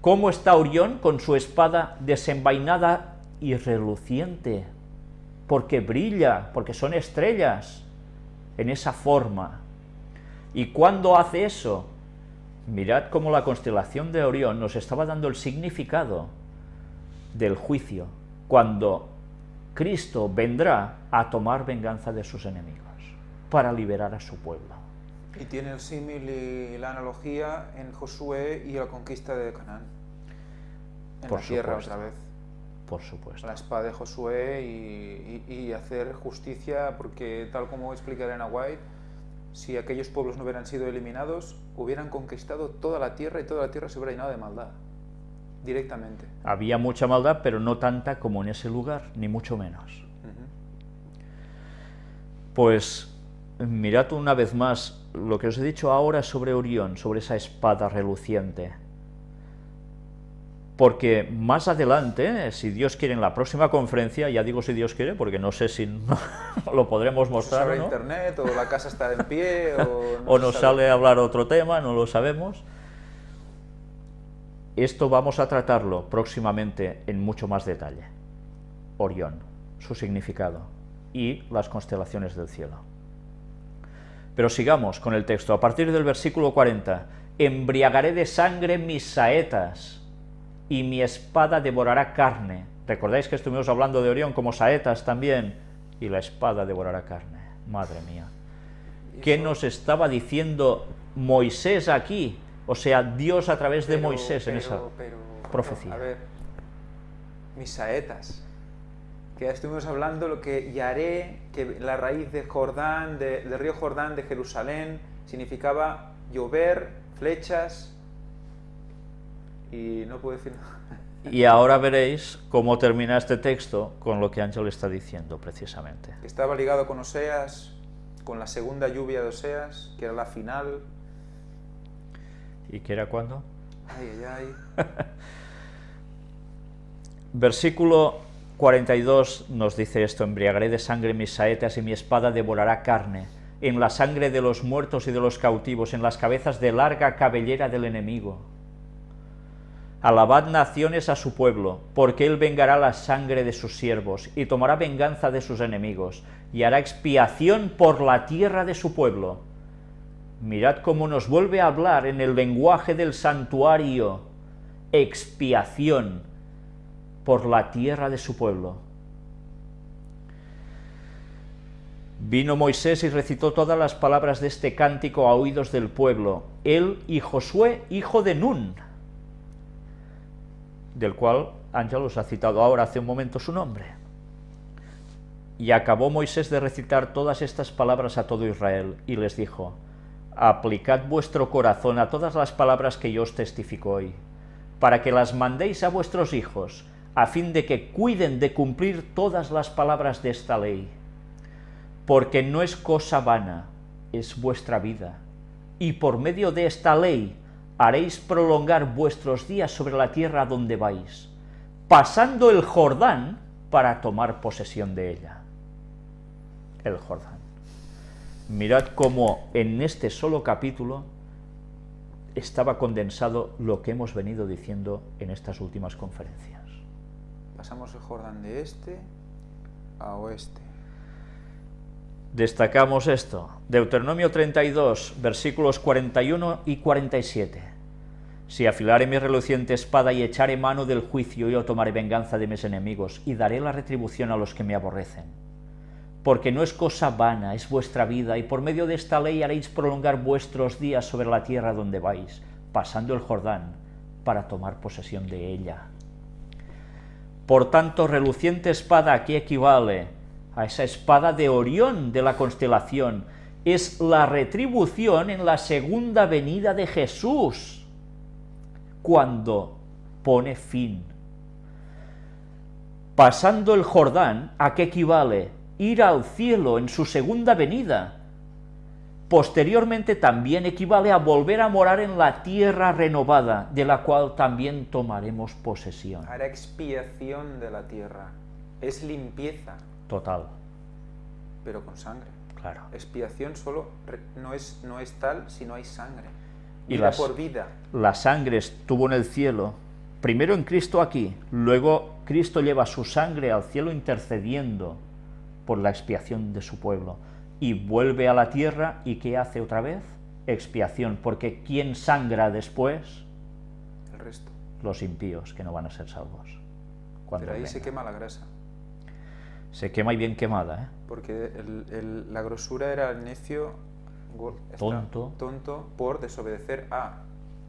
¿Cómo está Orión con su espada desenvainada y reluciente? Porque brilla, porque son estrellas, en esa forma. ¿Y cuándo hace eso? Mirad cómo la constelación de Orión nos estaba dando el significado del juicio, cuando Cristo vendrá a tomar venganza de sus enemigos, para liberar a su pueblo. Y tiene el símil y la analogía en Josué y la conquista de Canaán. En Por la tierra supuesto. otra vez. Por supuesto. La espada de Josué y, y- y hacer justicia, porque tal como explica Elena White, si aquellos pueblos no hubieran sido eliminados, hubieran conquistado toda la tierra y toda la tierra se hubiera llenado de maldad, directamente. Había mucha maldad, pero no tanta como en ese lugar, ni mucho menos. Pues mirad una vez más lo que os he dicho ahora sobre Orión, sobre esa espada reluciente. Porque más adelante, si Dios quiere, en la próxima conferencia, ya digo si Dios quiere, porque no sé si no lo podremos No mostrar sabe o no, internet, o la casa está en pie, o... no o nos sale a hablar otro tema, no lo sabemos. Esto vamos a tratarlo próximamente en mucho más detalle. Orión, su significado y las constelaciones del cielo. Pero sigamos con el texto. A partir del versículo 40, embriagaré de sangre mis saetas y mi espada devorará carne. Recordáis que estuvimos hablando de Orión como saetas también, y la espada devorará carne. Madre mía. ¿Qué nos estaba diciendo Moisés aquí? O sea, Dios a través de Pero- Moisés en esa pero- profecía. A ver, mis saetas, que ya estuvimos hablando lo que Yaré, que la raíz de Jordán, de- del río Jordán de Jerusalén, significaba llover, flechas, y no puedo decir nada. Y ahora veréis cómo termina este texto con lo que Ángel está diciendo precisamente. estaba ligado con Oseas, con la segunda lluvia de Oseas, que era la final. ¿Y qué era cuándo? Ay, ay, ay. Versículo 42 nos dice esto, embriagaré de sangre mis saetas y mi espada devorará carne, en la sangre de los muertos y de los cautivos, en las cabezas de larga cabellera del enemigo. Alabad naciones a su pueblo, porque él vengará la sangre de sus siervos, y tomará venganza de sus enemigos, y hará expiación por la tierra de su pueblo. Mirad cómo nos vuelve a hablar en el lenguaje del santuario, expiación por la tierra de su pueblo. Vino Moisés y recitó todas las palabras de este cántico a oídos del pueblo, él y Josué, hijo de Nun, del cual Ángel os ha citado ahora hace un momento su nombre. Y acabó Moisés de recitar todas estas palabras a todo Israel, y les dijo, Aplicad vuestro corazón a todas las palabras que yo os testifico hoy, para que las mandéis a vuestros hijos, a fin de que cuiden de cumplir todas las palabras de esta ley. Porque no es cosa vana, es vuestra vida, y por medio de esta ley haréis prolongar vuestros días sobre la tierra donde vais, pasando el Jordán para tomar posesión de ella. El Jordán. Mirad cómo en este solo capítulo estaba condensado lo que hemos venido diciendo en estas últimas conferencias. Pasamos el Jordán de este a oeste. Destacamos esto, Deuteronomio 32, versículos 41 y 47. Si afilare mi reluciente espada y echaré mano del juicio, yo tomaré venganza de mis enemigos y daré la retribución a los que me aborrecen. Porque no es cosa vana, es vuestra vida, y por medio de esta ley haréis prolongar vuestros días sobre la tierra donde vais, pasando el Jordán, para tomar posesión de ella. Por tanto, reluciente espada aquí equivale a esa espada de Orión de la constelación. Es la retribución en la segunda venida de Jesús, cuando pone fin. Pasando el Jordán, ¿a qué equivale? Ir al cielo en su segunda venida. Posteriormente también equivale a volver a morar en la tierra renovada, de la cual también tomaremos posesión. Hará expiación de la tierra. Es limpieza, Total, pero con sangre. claro. Expiación solo no es, no es tal si no hay sangre. Y las- por vida. La sangre estuvo en el cielo primero en Cristo aquí, luego Cristo lleva su sangre al cielo intercediendo por la expiación de su pueblo, y vuelve a la tierra, ¿y qué hace otra vez? Expiación, porque ¿quién sangra después? El resto. Los impíos, que no van a ser salvos. Cuando Pero ahí se quema la grasa. Se quema y bien quemada, ¿eh? Porque la grosura era el necio tonto. tonto por desobedecer a,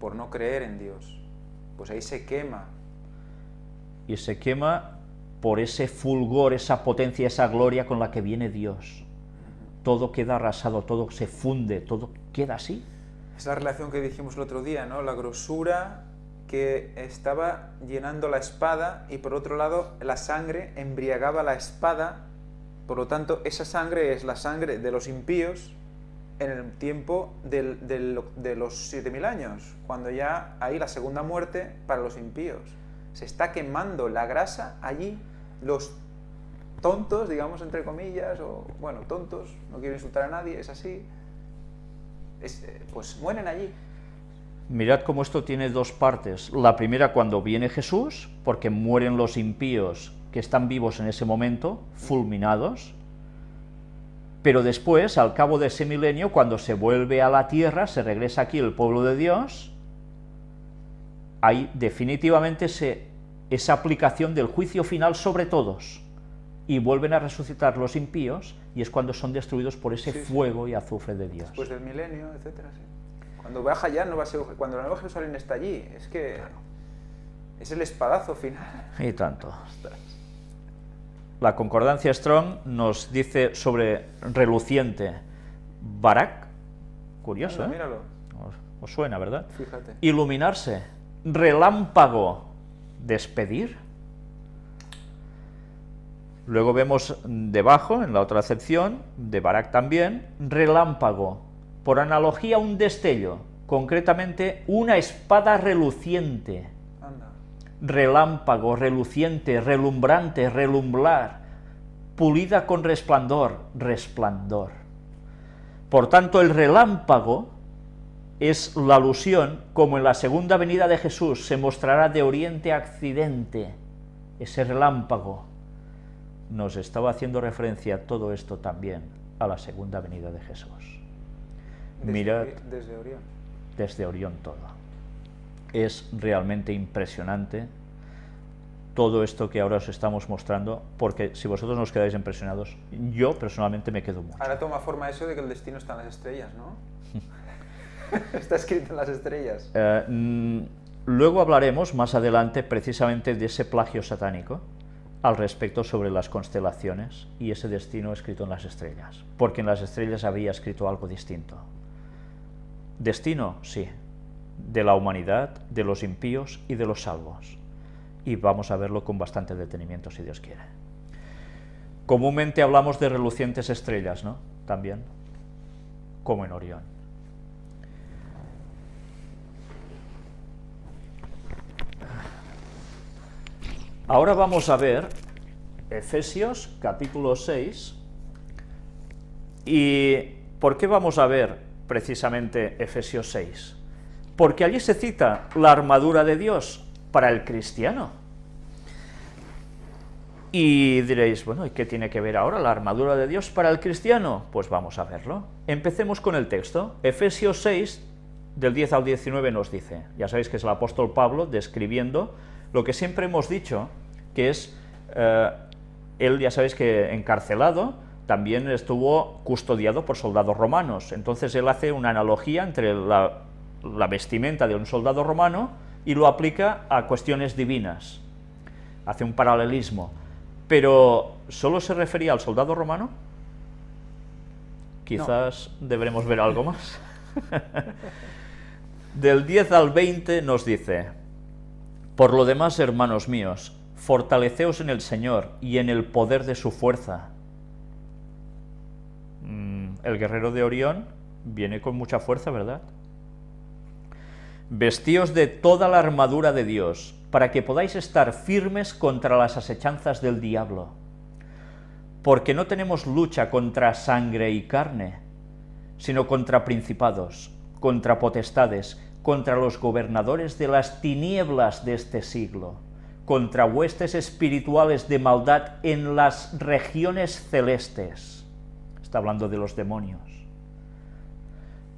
por no creer en Dios. Pues ahí se quema. Y se quema por ese fulgor, esa potencia, esa gloria con la que viene Dios. Todo queda arrasado, todo se funde, todo queda así. Es la relación que dijimos el otro día, ¿no? La grosura que estaba llenando la espada y por otro lado la sangre embriagaba la espada, por lo tanto esa sangre es la sangre de los impíos en el tiempo de los 7.000 años, cuando ya hay la segunda muerte para los impíos. Se está quemando la grasa allí, los tontos, digamos entre comillas, o bueno, tontos, no quiero insultar a nadie, es así, eh, pues mueren allí. Mirad cómo esto tiene dos partes. La primera cuando viene Jesús, porque mueren los impíos que están vivos en ese momento, fulminados, pero después, al cabo de ese milenio, cuando se vuelve a la tierra, se regresa aquí el pueblo de Dios, hay definitivamente esa aplicación del juicio final sobre todos, y vuelven a resucitar los impíos, y es cuando son destruidos por ese fuego y azufre de Dios. Después del milenio, etcétera, Cuando baja ya, no va a ser, cuando la nueva Jerusalén está allí, es que es el espadazo final. Y tanto la concordancia Strong nos dice sobre reluciente Barak, curioso, ¿eh? Míralo. Os, suena, ¿verdad? Fíjate. Iluminarse, relámpago, despedir. Luego vemos debajo, en la otra acepción, de Barak también, relámpago, por analogía un destello, concretamente una espada reluciente. Relámpago, reluciente, relumbrante, relumbrar, pulida con resplandor, resplandor. Por tanto, el relámpago es la alusión, como en la segunda venida de Jesús se mostrará de oriente a occidente, ese relámpago nos estaba haciendo referencia todo esto también a la segunda venida de Jesús. Desde, Mirad desde Orión. Desde Orión todo es realmente impresionante todo esto que ahora os estamos mostrando, porque si vosotros nos quedáis impresionados, yo personalmente me quedo mucho. Ahora toma forma eso de que el destino está en las estrellas, ¿no? está escrito en las estrellas. Eh, mm, luego hablaremos más adelante precisamente de ese plagio satánico al respecto sobre las constelaciones y ese destino escrito en las estrellas, porque en las estrellas había escrito algo distinto. Destino, sí, de la humanidad, de los impíos y de los salvos. Y vamos a verlo con bastante detenimiento, si Dios quiere. Comúnmente hablamos de relucientes estrellas, ¿no? También, como en Orión. Ahora vamos a ver Efesios capítulo 6. ¿Y por qué vamos a ver precisamente Efesios 6? porque allí se cita la armadura de Dios para el cristiano. Y diréis, bueno, ¿y qué tiene que ver ahora la armadura de Dios para el cristiano? Pues vamos a verlo. Empecemos con el texto. Efesios 6, del 10 al 19 nos dice, ya sabéis que es el apóstol Pablo describiendo lo que siempre hemos dicho, que es, eh, él ya sabéis que encarcelado, también estuvo custodiado por soldados romanos, entonces él hace una analogía entre la la vestimenta de un soldado romano y lo aplica a cuestiones divinas. Hace un paralelismo. Pero, ¿solo se refería al soldado romano? Quizás deberemos ver algo más. Del 10 al 20 nos dice, Por lo demás, hermanos míos, fortaleceos en el Señor y en el poder de su fuerza. Mm, el guerrero de Orión viene con mucha fuerza, ¿verdad? Vestíos de toda la armadura de Dios, para que podáis estar firmes contra las asechanzas del diablo. Porque no tenemos lucha contra sangre y carne, sino contra principados, contra potestades, contra los gobernadores de las tinieblas de este siglo, contra huestes espirituales de maldad en las regiones celestes. Está hablando de los demonios.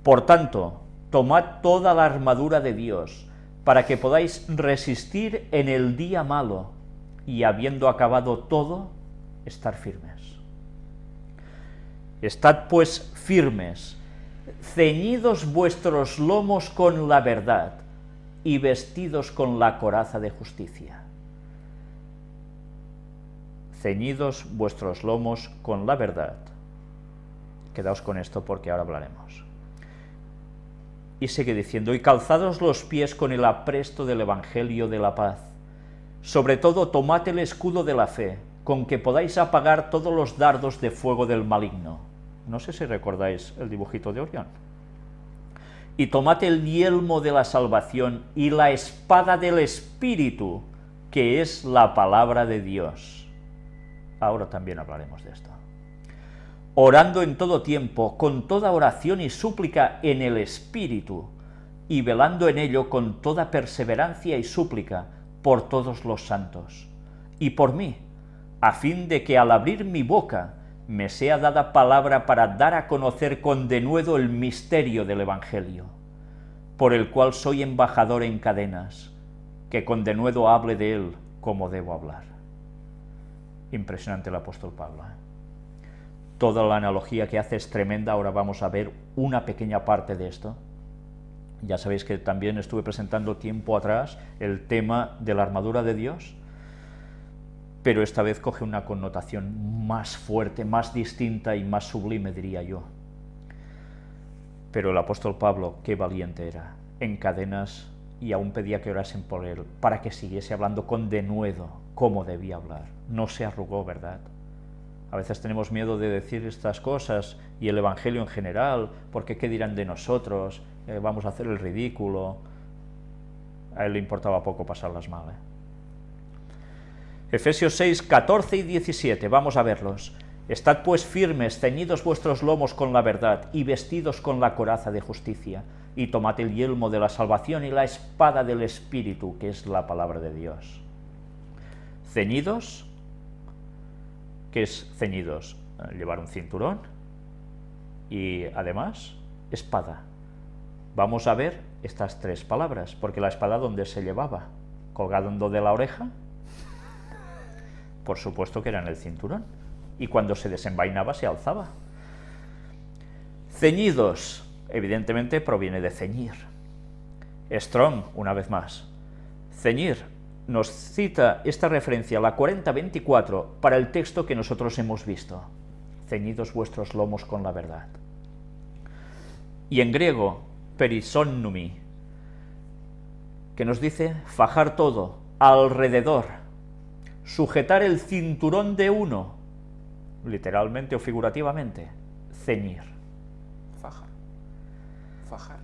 Por tanto, tomad toda la armadura de Dios, para que podáis resistir en el día malo, y habiendo acabado todo, estar firmes. Estad pues firmes, ceñidos vuestros lomos con la verdad, y vestidos con la coraza de justicia. Ceñidos vuestros lomos con la verdad. Quedaos con esto porque ahora hablaremos. Y sigue diciendo, y calzados los pies con el apresto del Evangelio de la paz. Sobre todo tomad el escudo de la fe, con que podáis apagar todos los dardos de fuego del maligno. No sé si recordáis el dibujito de Orión. Y tomad el yelmo de la salvación y la espada del Espíritu, que es la palabra de Dios. Ahora también hablaremos de esto orando en todo tiempo, con toda oración y súplica en el Espíritu, y velando en ello con toda perseverancia y súplica por todos los santos, y por mí, a fin de que al abrir mi boca me sea dada palabra para dar a conocer con denuedo el misterio del Evangelio, por el cual soy embajador en cadenas, que con denuedo hable de él como debo hablar. Impresionante el apóstol Pablo. ¿eh? Toda la analogía que hace es tremenda, ahora vamos a ver una pequeña parte de esto. Ya sabéis que también estuve presentando tiempo atrás el tema de la armadura de Dios, pero esta vez coge una connotación más fuerte, más distinta y más sublime, diría yo. Pero el apóstol Pablo, qué valiente era, en cadenas y aún pedía que orasen por él, para que siguiese hablando con denuedo, como debía hablar. No se arrugó, ¿verdad? A veces tenemos miedo de decir estas cosas y el Evangelio en general, porque qué dirán de nosotros, eh, vamos a hacer el ridículo. A él le importaba poco pasarlas mal. ¿eh? Efesios 6, 14 y 17, vamos a verlos. Estad pues firmes, ceñidos vuestros lomos con la verdad, y vestidos con la coraza de justicia, y tomad el yelmo de la salvación y la espada del Espíritu, que es la palabra de Dios. Ceñidos que es ceñidos, llevar un cinturón y además espada. Vamos a ver estas tres palabras, porque la espada ¿dónde se llevaba? ¿Colgando de la oreja? Por supuesto que era en el cinturón. Y cuando se desenvainaba se alzaba. Ceñidos, evidentemente proviene de ceñir. Strong, una vez más. Ceñir, nos cita esta referencia, la 4024, para el texto que nosotros hemos visto. Ceñidos vuestros lomos con la verdad. Y en griego, perisonnumi, que nos dice fajar todo, alrededor, sujetar el cinturón de uno, literalmente o figurativamente, ceñir. Fajar. Fajar.